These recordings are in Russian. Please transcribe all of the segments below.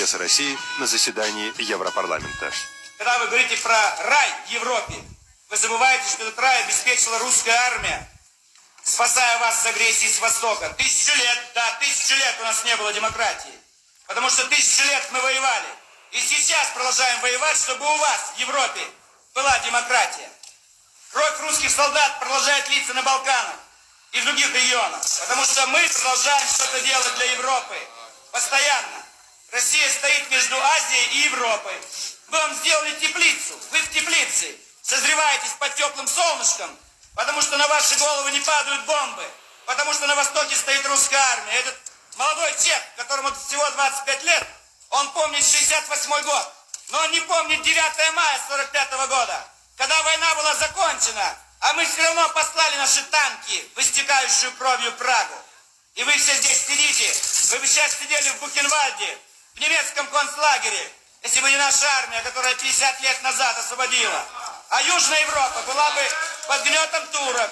интересы России на заседании Европарламента. Когда вы говорите про рай в Европе, вы забываете, что этот рай обеспечила русская армия, спасая вас с агрессии с Востока. Тысячу лет, да, тысячу лет у нас не было демократии. Потому что тысячу лет мы воевали. И сейчас продолжаем воевать, чтобы у вас в Европе была демократия. Кровь русских солдат продолжает литься на Балканах и в других регионах. Потому что мы продолжаем что-то делать для Европы. Постоянно. Россия стоит между Азией и Европой. Мы вам сделали теплицу. Вы в теплице. Созреваетесь под теплым солнышком, потому что на ваши головы не падают бомбы. Потому что на востоке стоит русская армия. Этот молодой чех, которому всего 25 лет, он помнит 68 год. Но он не помнит 9 мая 45 года, когда война была закончена, а мы все равно послали наши танки в истекающую кровью Прагу. И вы все здесь сидите, вы бы сейчас сидели в Бухенвальде, в немецком концлагере, если бы не наша армия, которая 50 лет назад освободила. А Южная Европа была бы под гнетом турок.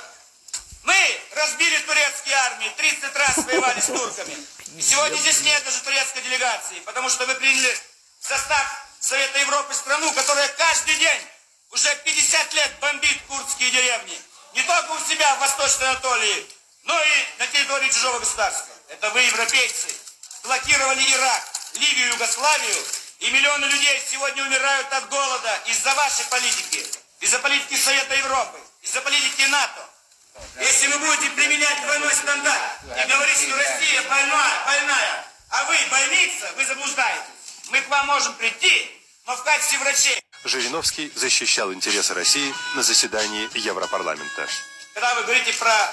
Мы разбили турецкие армии, 30 раз воевали с турками. И сегодня здесь нет даже турецкой делегации, потому что вы приняли в состав Совета Европы страну, которая каждый день уже 50 лет бомбит курдские деревни. Не только у себя в Восточной Анатолии, но и на территории чужого государства. Это вы, европейцы, блокировали Ирак, Ливию, Югославию, и миллионы людей сегодня умирают от голода из-за вашей политики, из-за политики Совета Европы, из-за политики НАТО. Если вы будете применять двойной стандарт и говорить, что Россия больная, больная, а вы больница, вы заблуждаетесь. Мы к вам можем прийти, но в качестве врачей. Жириновский защищал интересы России на заседании Европарламента. Когда вы говорите про